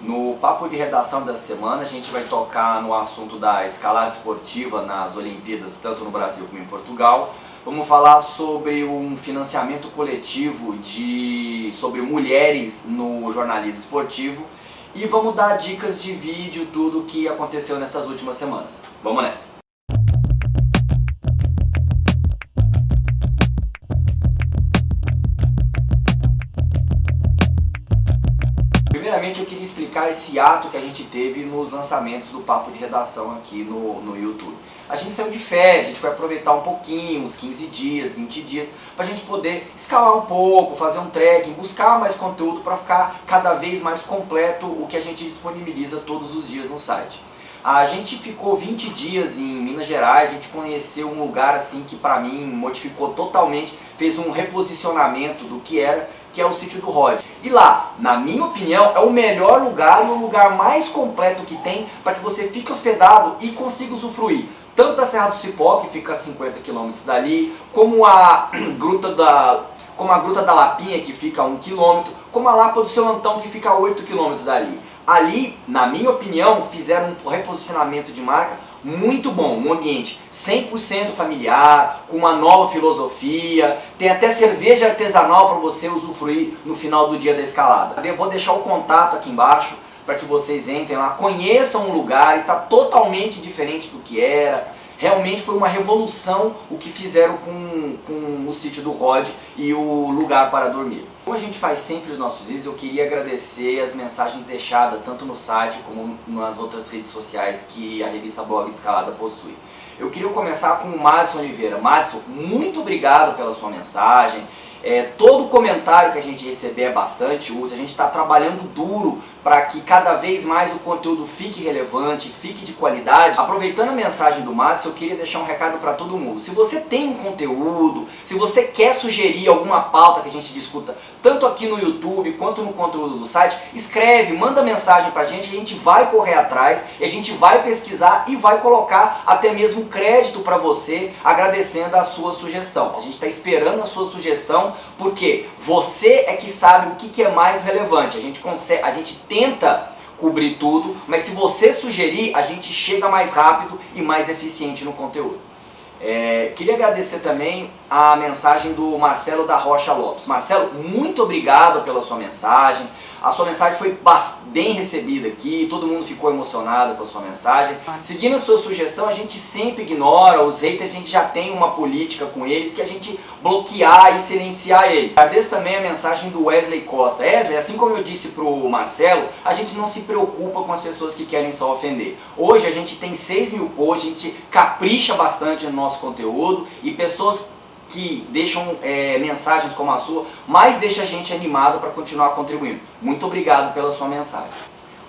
No papo de redação dessa semana a gente vai tocar no assunto da escalada esportiva nas Olimpíadas, tanto no Brasil como em Portugal. Vamos falar sobre um financiamento coletivo de, sobre mulheres no jornalismo esportivo e vamos dar dicas de vídeo, tudo o que aconteceu nessas últimas semanas. Vamos nessa! Primeiramente eu queria explicar esse ato que a gente teve nos lançamentos do Papo de Redação aqui no, no YouTube. A gente saiu de férias, a gente foi aproveitar um pouquinho, uns 15 dias, 20 dias, para a gente poder escalar um pouco, fazer um trekking, buscar mais conteúdo para ficar cada vez mais completo o que a gente disponibiliza todos os dias no site. A gente ficou 20 dias em Minas Gerais, a gente conheceu um lugar assim que para mim modificou totalmente, fez um reposicionamento do que era, que é o sítio do Rod. E lá, na minha opinião, é o melhor lugar e o lugar mais completo que tem para que você fique hospedado e consiga usufruir tanto da Serra do Cipó, que fica a 50 km dali, como a Gruta da, como a Gruta da Lapinha, que fica a 1 km, como a Lapa do Seu Antão, que fica a 8 km dali. Ali, na minha opinião, fizeram um reposicionamento de marca muito bom, um ambiente 100% familiar, com uma nova filosofia, tem até cerveja artesanal para você usufruir no final do dia da escalada. Eu vou deixar o contato aqui embaixo para que vocês entrem lá, conheçam o lugar, está totalmente diferente do que era, realmente foi uma revolução o que fizeram com, com o sítio do Rod e o lugar para dormir. Como a gente faz sempre nos nossos vídeos, eu queria agradecer as mensagens deixadas tanto no site como nas outras redes sociais que a revista Blog de Escalada possui. Eu queria começar com o Madison Oliveira. Madison, muito obrigado pela sua mensagem. É, todo comentário que a gente receber é bastante útil, a gente está trabalhando duro para que cada vez mais o conteúdo fique relevante, fique de qualidade. Aproveitando a mensagem do Matos, eu queria deixar um recado para todo mundo. Se você tem um conteúdo, se você quer sugerir alguma pauta que a gente discuta, tanto aqui no YouTube quanto no conteúdo do site, escreve, manda mensagem para a gente, a gente vai correr atrás, a gente vai pesquisar e vai colocar até mesmo crédito para você, agradecendo a sua sugestão. A gente está esperando a sua sugestão, porque você é que sabe o que, que é mais relevante. A gente consegue, a gente tenta cobrir tudo, mas se você sugerir, a gente chega mais rápido e mais eficiente no conteúdo. É, queria agradecer também a mensagem do Marcelo da Rocha Lopes. Marcelo, muito obrigado pela sua mensagem. A sua mensagem foi bem recebida aqui, todo mundo ficou emocionado com a sua mensagem. Seguindo a sua sugestão, a gente sempre ignora, os haters a gente já tem uma política com eles que a gente bloquear e silenciar eles. Agradeço também a mensagem do Wesley Costa. Wesley, assim como eu disse pro Marcelo, a gente não se preocupa com as pessoas que querem só ofender. Hoje a gente tem 6 mil posts, a gente capricha bastante no nosso conteúdo e pessoas que deixam é, mensagens como a sua, mais deixa a gente animado para continuar contribuindo. Muito obrigado pela sua mensagem.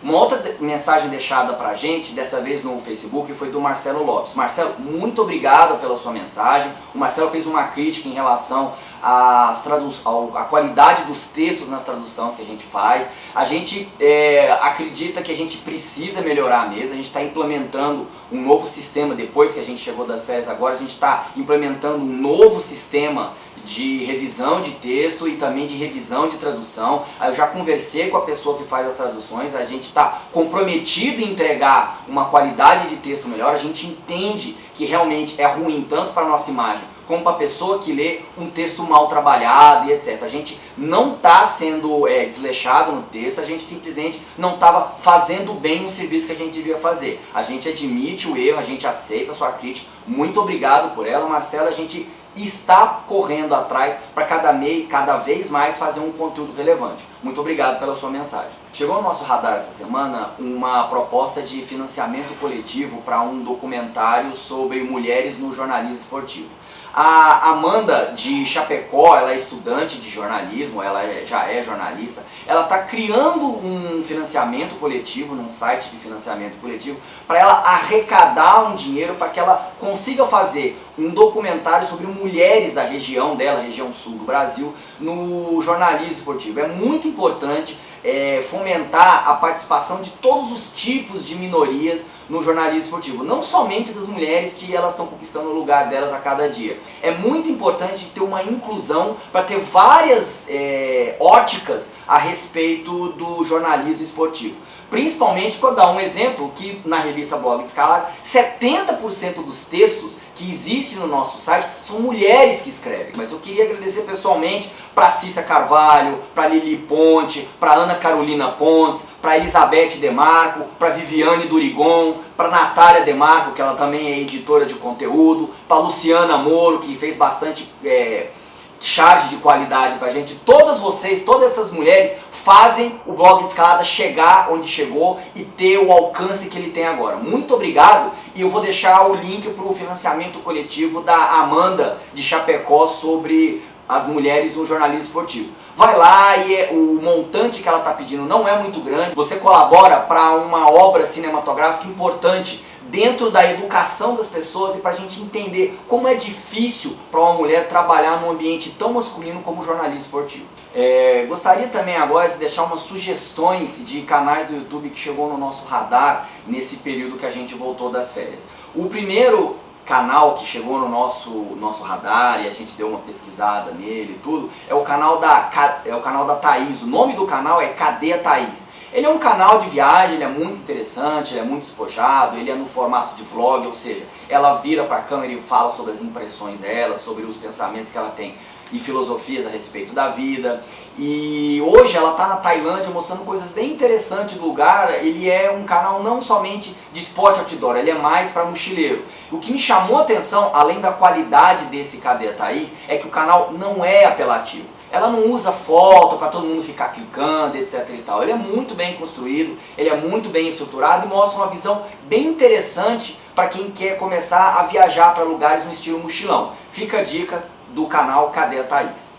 Uma outra mensagem deixada pra gente, dessa vez no Facebook, foi do Marcelo Lopes. Marcelo, muito obrigado pela sua mensagem. O Marcelo fez uma crítica em relação às à qualidade dos textos nas traduções que a gente faz. A gente é, acredita que a gente precisa melhorar mesmo, a gente está implementando um novo sistema, depois que a gente chegou das férias agora, a gente está implementando um novo sistema de revisão de texto e também de revisão de tradução. Eu já conversei com a pessoa que faz as traduções, a gente está comprometido em entregar uma qualidade de texto melhor, a gente entende que realmente é ruim tanto para a nossa imagem como para a pessoa que lê um texto mal trabalhado e etc. A gente não está sendo é, desleixado no texto, a gente simplesmente não estava fazendo bem o serviço que a gente devia fazer. A gente admite o erro, a gente aceita a sua crítica. Muito obrigado por ela, Marcela. A gente está correndo atrás para cada, cada vez mais fazer um conteúdo relevante. Muito obrigado pela sua mensagem. Chegou ao nosso radar essa semana uma proposta de financiamento coletivo para um documentário sobre mulheres no jornalismo esportivo. A Amanda de Chapecó, ela é estudante de jornalismo, ela é, já é jornalista, ela está criando um financiamento coletivo, num site de financiamento coletivo, para ela arrecadar um dinheiro para que ela consiga fazer um documentário sobre mulheres da região dela, região sul do Brasil, no jornalismo esportivo. É muito importante é, fomentar a participação de todos os tipos de minorias no jornalismo esportivo. Não somente das mulheres que elas estão conquistando o lugar delas a cada dia. É muito importante ter uma inclusão para ter várias é, óticas a respeito do jornalismo esportivo. Principalmente para dar um exemplo que na revista Blog Escalada, 70% dos textos que existem no nosso site são mulheres que escrevem. Mas eu queria agradecer pessoalmente para Cícia Carvalho, para Lili Ponte, para Ana Carolina Pontes, para Elizabeth Demarco, para Viviane Durigon, para Natália Demarco, que ela também é editora de conteúdo, para Luciana Moro, que fez bastante... É, charge de qualidade pra gente. Todas vocês, todas essas mulheres fazem o blog de escalada chegar onde chegou e ter o alcance que ele tem agora. Muito obrigado e eu vou deixar o link para o financiamento coletivo da Amanda de Chapecó sobre as mulheres no jornalismo esportivo. Vai lá e é, o montante que ela está pedindo não é muito grande. Você colabora para uma obra cinematográfica importante dentro da educação das pessoas e para a gente entender como é difícil para uma mulher trabalhar num ambiente tão masculino como o jornalismo esportivo. É, gostaria também agora de deixar umas sugestões de canais do YouTube que chegou no nosso radar nesse período que a gente voltou das férias. O primeiro canal que chegou no nosso, nosso radar e a gente deu uma pesquisada nele e tudo, é o canal da, é o canal da Thaís. O nome do canal é Cadê a Thaís? Ele é um canal de viagem, ele é muito interessante, ele é muito despojado, ele é no formato de vlog, ou seja, ela vira para a câmera e fala sobre as impressões dela, sobre os pensamentos que ela tem e filosofias a respeito da vida. E hoje ela está na Tailândia mostrando coisas bem interessantes do lugar. Ele é um canal não somente de esporte outdoor, ele é mais para mochileiro. O que me chamou a atenção, além da qualidade desse Cadê Thaís, é que o canal não é apelativo. Ela não usa foto para todo mundo ficar clicando, etc e tal. Ele é muito bem construído, ele é muito bem estruturado e mostra uma visão bem interessante para quem quer começar a viajar para lugares no estilo mochilão. Fica a dica do canal Cadê a Thaís?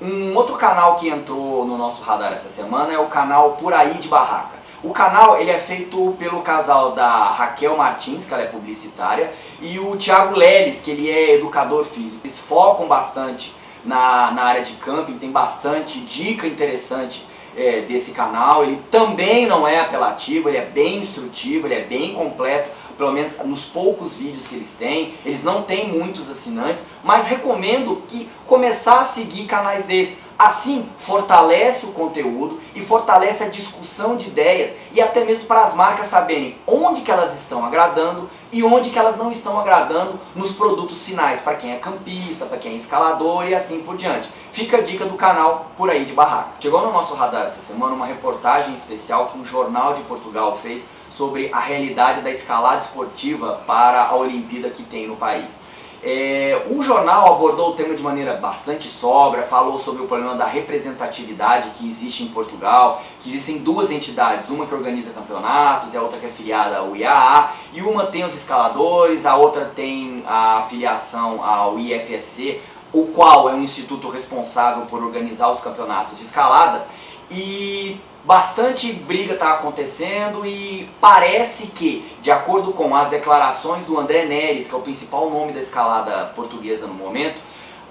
Um outro canal que entrou no nosso radar essa semana é o canal Por Aí de Barraca. O canal ele é feito pelo casal da Raquel Martins, que ela é publicitária, e o Thiago Leles, que ele é educador físico. Eles focam bastante na, na área de camping, tem bastante dica interessante é, desse canal. Ele também não é apelativo, ele é bem instrutivo, ele é bem completo, pelo menos nos poucos vídeos que eles têm. Eles não têm muitos assinantes, mas recomendo que começar a seguir canais desses. Assim, fortalece o conteúdo e fortalece a discussão de ideias e até mesmo para as marcas saberem onde que elas estão agradando e onde que elas não estão agradando nos produtos finais, para quem é campista, para quem é escalador e assim por diante. Fica a dica do canal Por Aí de Barraca. Chegou no nosso radar essa semana uma reportagem especial que um jornal de Portugal fez sobre a realidade da escalada esportiva para a Olimpíada que tem no país. É, o jornal abordou o tema de maneira bastante sobra, falou sobre o problema da representatividade que existe em Portugal, que existem duas entidades, uma que organiza campeonatos e a outra que é afiliada ao IAA, e uma tem os escaladores, a outra tem a afiliação ao IFSC, o qual é um instituto responsável por organizar os campeonatos de escalada, e bastante briga está acontecendo e parece que, de acordo com as declarações do André Neres, que é o principal nome da escalada portuguesa no momento,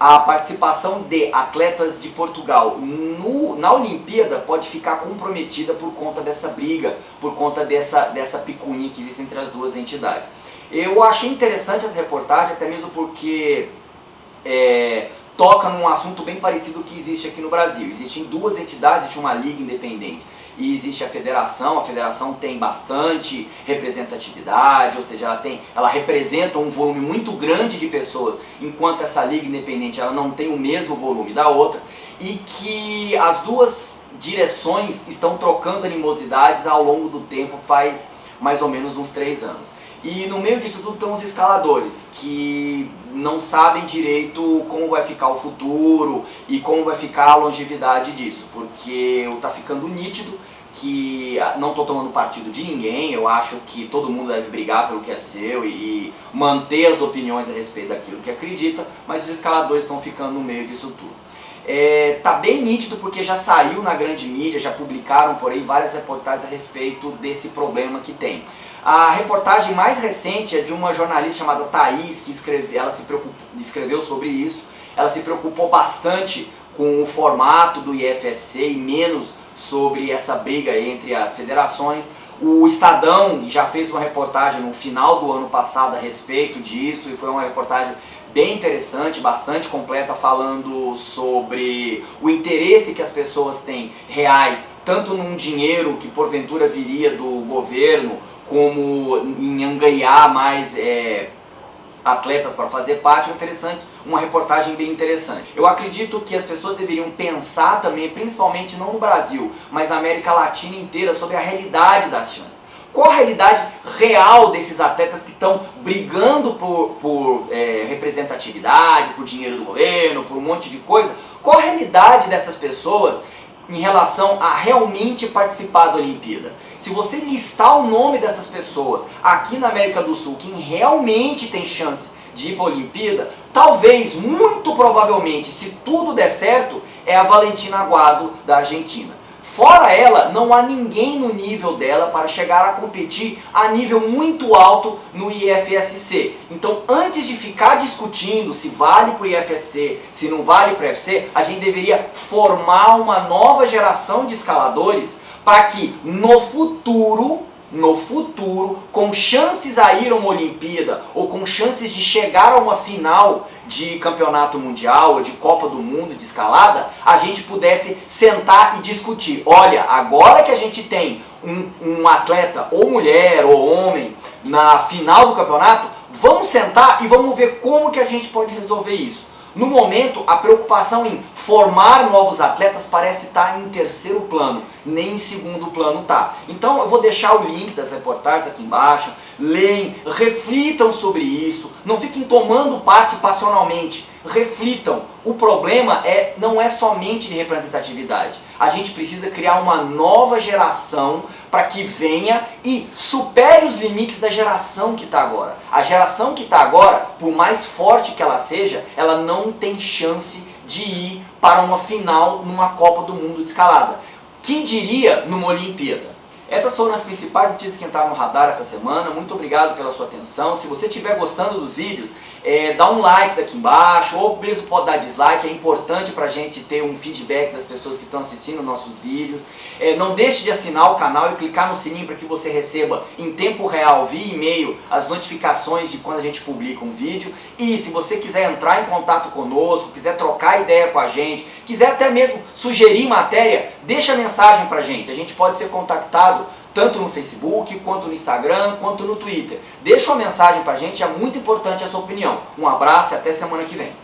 a participação de atletas de Portugal no, na Olimpíada pode ficar comprometida por conta dessa briga, por conta dessa, dessa picuinha que existe entre as duas entidades. Eu achei interessante essa reportagem, até mesmo porque é, toca num assunto bem parecido que existe aqui no Brasil. Existem duas entidades, existe uma liga independente e existe a federação, a federação tem bastante representatividade, ou seja, ela, tem, ela representa um volume muito grande de pessoas, enquanto essa liga independente ela não tem o mesmo volume da outra, e que as duas direções estão trocando animosidades ao longo do tempo, faz mais ou menos uns três anos. E no meio disso tudo estão os escaladores, que não sabem direito como vai ficar o futuro e como vai ficar a longevidade disso, porque está ficando nítido que ah, não estou tomando partido de ninguém, eu acho que todo mundo deve brigar pelo que é seu e manter as opiniões a respeito daquilo que acredita, mas os escaladores estão ficando no meio disso tudo. É, tá bem nítido porque já saiu na grande mídia, já publicaram por aí várias reportagens a respeito desse problema que tem. A reportagem mais recente é de uma jornalista chamada Thaís, que escreve, ela se escreveu sobre isso. Ela se preocupou bastante com o formato do IFSC e menos sobre essa briga entre as federações. O Estadão já fez uma reportagem no final do ano passado a respeito disso e foi uma reportagem bem interessante, bastante completa, falando sobre o interesse que as pessoas têm reais, tanto num dinheiro que porventura viria do governo, como em angariar mais é, atletas para fazer parte, é interessante, uma reportagem bem interessante. Eu acredito que as pessoas deveriam pensar também, principalmente não no Brasil, mas na América Latina inteira, sobre a realidade das chances. Qual a realidade real desses atletas que estão brigando por, por é, representatividade, por dinheiro do governo, por um monte de coisa? Qual a realidade dessas pessoas em relação a realmente participar da Olimpíada. Se você listar o nome dessas pessoas aqui na América do Sul, quem realmente tem chance de ir para a Olimpíada, talvez, muito provavelmente, se tudo der certo, é a Valentina Aguado da Argentina. Fora ela, não há ninguém no nível dela para chegar a competir a nível muito alto no IFSC. Então, antes de ficar discutindo se vale para o IFSC, se não vale para o IFSC, a gente deveria formar uma nova geração de escaladores para que no futuro no futuro, com chances a ir a uma Olimpíada ou com chances de chegar a uma final de campeonato mundial ou de Copa do Mundo de escalada, a gente pudesse sentar e discutir. Olha, agora que a gente tem um, um atleta, ou mulher ou homem, na final do campeonato, vamos sentar e vamos ver como que a gente pode resolver isso. No momento, a preocupação em formar novos atletas parece estar em terceiro plano, nem em segundo plano tá. Então eu vou deixar o link das reportagens aqui embaixo, leem, reflitam sobre isso, não fiquem tomando parte passionalmente, reflitam. O problema é, não é somente de representatividade. A gente precisa criar uma nova geração para que venha e supere os limites da geração que está agora. A geração que está agora, por mais forte que ela seja, ela não tem chance de ir para uma final numa Copa do Mundo de escalada. Que diria numa Olimpíada? Essas foram as principais notícias que entraram no radar essa semana. Muito obrigado pela sua atenção. Se você estiver gostando dos vídeos, é, dá um like daqui embaixo, ou mesmo pode dar dislike, é importante para a gente ter um feedback das pessoas que estão assistindo nossos vídeos. É, não deixe de assinar o canal e clicar no sininho para que você receba em tempo real, via e-mail, as notificações de quando a gente publica um vídeo. E se você quiser entrar em contato conosco, quiser trocar ideia com a gente, quiser até mesmo sugerir matéria, deixa mensagem para a gente. A gente pode ser contactado tanto no Facebook, quanto no Instagram, quanto no Twitter. Deixa uma mensagem pra gente, é muito importante a sua opinião. Um abraço e até semana que vem.